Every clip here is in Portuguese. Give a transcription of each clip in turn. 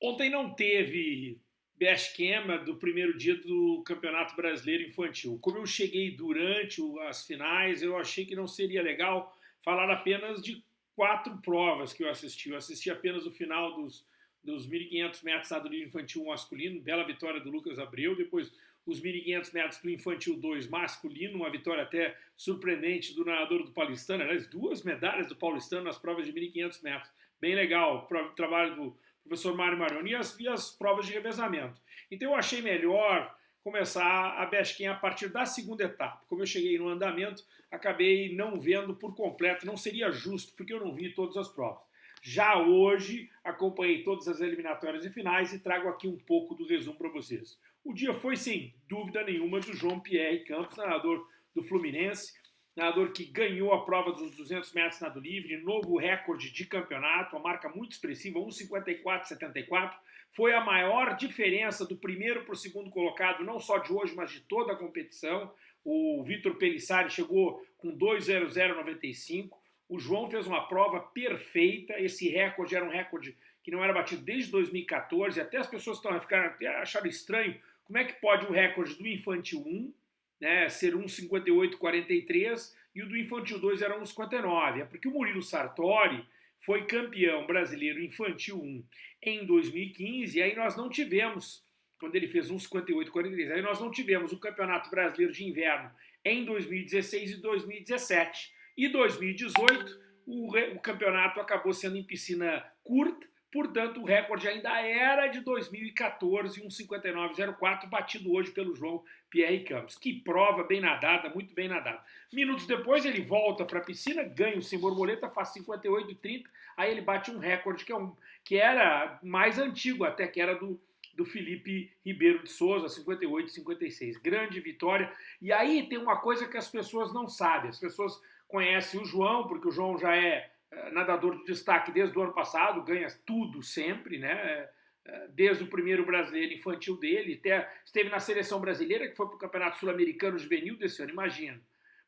Ontem não teve esquema do primeiro dia do Campeonato Brasileiro Infantil. Como eu cheguei durante as finais, eu achei que não seria legal falar apenas de quatro provas que eu assisti. Eu assisti apenas o final dos, dos 1.500 metros livre infantil masculino, bela vitória do Lucas Abreu, depois os 1.500 metros do Infantil 2 masculino, uma vitória até surpreendente do nadador do Paulistano, aliás, duas medalhas do Paulistano nas provas de 1.500 metros. Bem legal, o trabalho do professor Mário Marioni, e as, e as provas de revezamento. Então eu achei melhor começar a Besquinha a partir da segunda etapa. Como eu cheguei no andamento, acabei não vendo por completo, não seria justo, porque eu não vi todas as provas. Já hoje, acompanhei todas as eliminatórias e finais e trago aqui um pouco do resumo para vocês. O dia foi, sem dúvida nenhuma, do João Pierre Campos, nadador do Fluminense, nadador que ganhou a prova dos 200 metros nado livre, novo recorde de campeonato, uma marca muito expressiva, 1,54,74. Foi a maior diferença do primeiro para o segundo colocado, não só de hoje, mas de toda a competição. O Vitor Pelissari chegou com 2,0095. O João fez uma prova perfeita. Esse recorde era um recorde que não era batido desde 2014. Até as pessoas estão a ficar até acharam estranho como é que pode o recorde do Infantil 1 né, ser 1,58,43 e o do Infantil 2 era 1,59. É porque o Murilo Sartori foi campeão brasileiro Infantil 1 em 2015 e aí nós não tivemos, quando ele fez 1,58,43, aí nós não tivemos o Campeonato Brasileiro de Inverno em 2016 e 2017. E 2018 o, o campeonato acabou sendo em piscina curta, Portanto, o recorde ainda era de 2014, 1,59,04, batido hoje pelo João Pierre Campos. Que prova bem nadada, muito bem nadada. Minutos depois ele volta para a piscina, ganha o sem borboleta, faz 58,30, aí ele bate um recorde que, é um, que era mais antigo até, que era do, do Felipe Ribeiro de Souza, 58,56. Grande vitória. E aí tem uma coisa que as pessoas não sabem. As pessoas conhecem o João, porque o João já é nadador de destaque desde o ano passado, ganha tudo sempre, né? Eh, eh, desde o primeiro brasileiro infantil dele, até esteve na seleção brasileira, que foi para o Campeonato Sul-Americano Juvenil desse ano, imagina.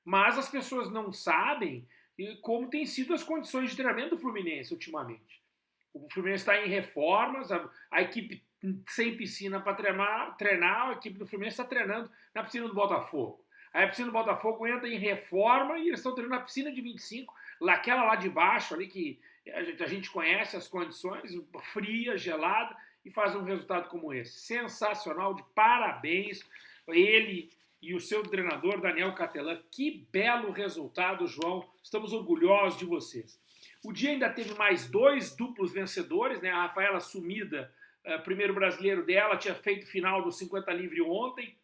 Mas as pessoas não sabem como têm sido as condições de treinamento do Fluminense ultimamente. O Fluminense está em reformas, a, a, equipe sem piscina para treinar, treinar, a equipe do Fluminense está treinando na piscina do Botafogo. Aí a piscina do Botafogo entra em reforma e eles estão treinando na piscina de 25 Aquela lá de baixo, ali que a gente, conhece as condições, fria, gelada, e faz um resultado como esse. Sensacional, de parabéns. Ele e o seu treinador, Daniel Catelan. Que belo resultado, João. Estamos orgulhosos de vocês. O dia ainda teve mais dois duplos vencedores, né? A Rafaela Sumida, uh, primeiro brasileiro dela, tinha feito final do 50 livre ontem,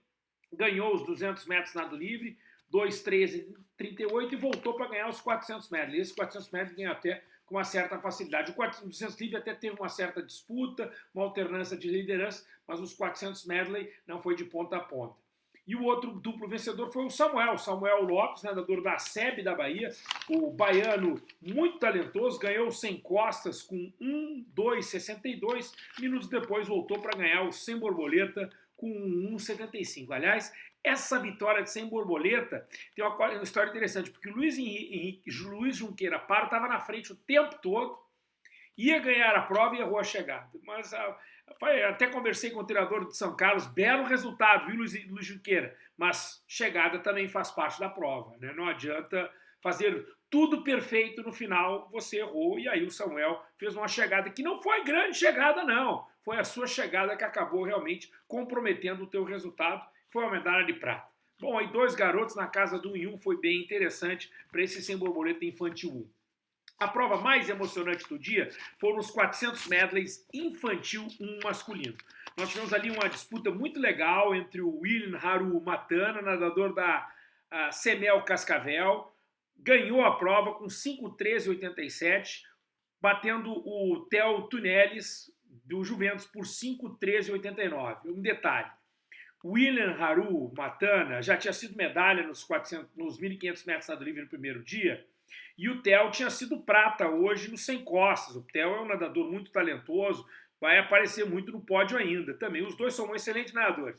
ganhou os 200 metros nado livre, 2,13,38 e voltou para ganhar os 400 metros. E esses 400 metros ganham até com uma certa facilidade. O 400 livre até teve uma certa disputa, uma alternância de liderança, mas os 400 medley não foi de ponta a ponta. E o outro duplo vencedor foi o Samuel, Samuel Lopes, nadador da SEB da Bahia, o baiano muito talentoso, ganhou sem costas com 1,2,62, minutos depois voltou para ganhar o sem borboleta com 1,75. Aliás, essa vitória de sem borboleta tem uma, uma história interessante, porque o Luiz, Luiz Junqueira Paro estava na frente o tempo todo, ia ganhar a prova e errou a chegada. Mas a, ah, até conversei com o treinador de São Carlos, belo resultado, viu, Luiz, Luiz Junqueira? Mas chegada também faz parte da prova, né? Não adianta fazer tudo perfeito no final, você errou, e aí o Samuel fez uma chegada que não foi grande chegada, não. Foi a sua chegada que acabou realmente comprometendo o teu resultado foi uma medalha de prata. Bom, aí dois garotos na casa do 1 em 1 foi bem interessante para esse sem borboleta infantil 1. A prova mais emocionante do dia foram os 400 medleys infantil 1 masculino. Nós tivemos ali uma disputa muito legal entre o William Haru Matana, nadador da Semel Cascavel, ganhou a prova com 5,13,87, batendo o Theo Tunelis do Juventus por 5,13,89. Um detalhe, William Haru Matana já tinha sido medalha nos, 400, nos 1.500 metros nado livre no primeiro dia, e o Theo tinha sido prata hoje no 100 costas. O Theo é um nadador muito talentoso, vai aparecer muito no pódio ainda também. Os dois são excelentes nadadores.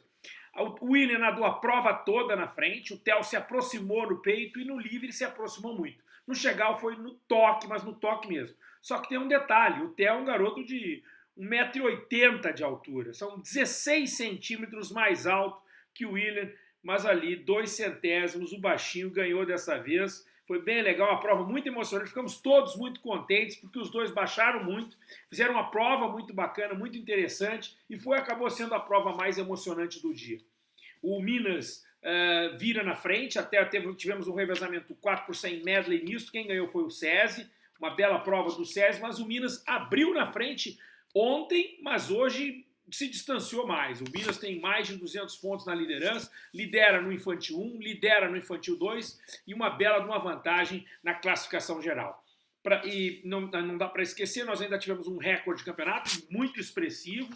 O William nadou a prova toda na frente, o Theo se aproximou no peito e no livre se aproximou muito. No chegar foi no toque, mas no toque mesmo. Só que tem um detalhe, o Theo é um garoto de 1,80m de altura. São 16 centímetros mais alto que o William, mas ali dois centésimos, o baixinho ganhou dessa vez. Foi bem legal, uma prova muito emocionante. Ficamos todos muito contentes porque os dois baixaram muito, fizeram uma prova muito bacana, muito interessante e foi acabou sendo a prova mais emocionante do dia. O Minas uh, vira na frente, até teve, tivemos um revezamento 4 por 100 medley nisso, quem ganhou foi o SESI, uma bela prova do SESI, mas o Minas abriu na frente ontem, mas hoje se distanciou mais. O Minas tem mais de 200 pontos na liderança, lidera no Infantil 1, lidera no Infantil 2 e uma bela uma vantagem na classificação geral. Pra, e não, não dá para esquecer, nós ainda tivemos um recorde de campeonato muito expressivo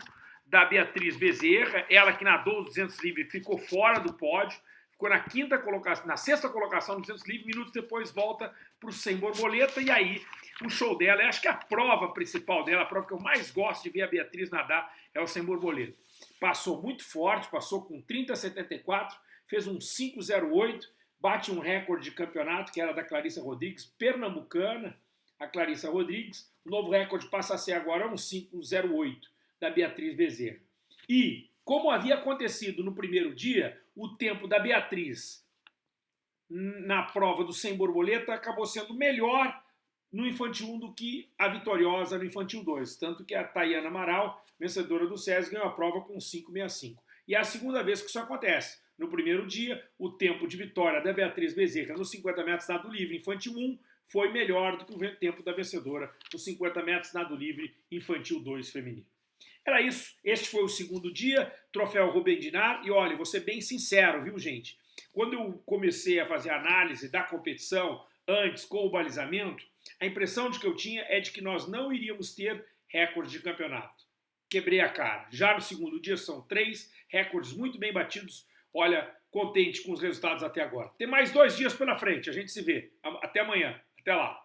da Beatriz Bezerra, ela que nadou 200 livre ficou fora do pódio, na quinta colocação, na sexta colocação no 200 livre, minutos depois volta para o sem borboleta e aí o show dela, eu acho que a prova principal dela, a prova que eu mais gosto de ver a Beatriz nadar é o sem borboleta. Passou muito forte, passou com 30,74, fez um 5,08, bate um recorde de campeonato que era da Clarissa Rodrigues, pernambucana, a Clarissa Rodrigues. O novo recorde passa a ser agora um 5,08 da Beatriz Bezerra. E, como havia acontecido no primeiro dia, o tempo da Beatriz na prova do sem borboleta acabou sendo melhor no Infantil 1 do que a vitoriosa no Infantil 2. Tanto que a Tayana Amaral, vencedora do SES, ganhou a prova com 5,65. E é a segunda vez que isso acontece. No primeiro dia, o tempo de vitória da Beatriz Bezerra nos 50 metros nado livre Infantil 1 foi melhor do que o tempo da vencedora nos 50 metros nado livre Infantil 2 feminino. Era isso. Este foi o segundo dia, troféu Rubem Dinar. E olha, vou ser bem sincero, viu, gente? Quando eu comecei a fazer análise da competição, antes com o balizamento, a impressão de que eu tinha é de que nós não iríamos ter recorde de campeonato. Quebrei a cara. Já no segundo dia são três recordes muito bem batidos. Olha, contente com os resultados até agora. Tem mais dois dias pela frente. A gente se vê. Até amanhã. Até lá.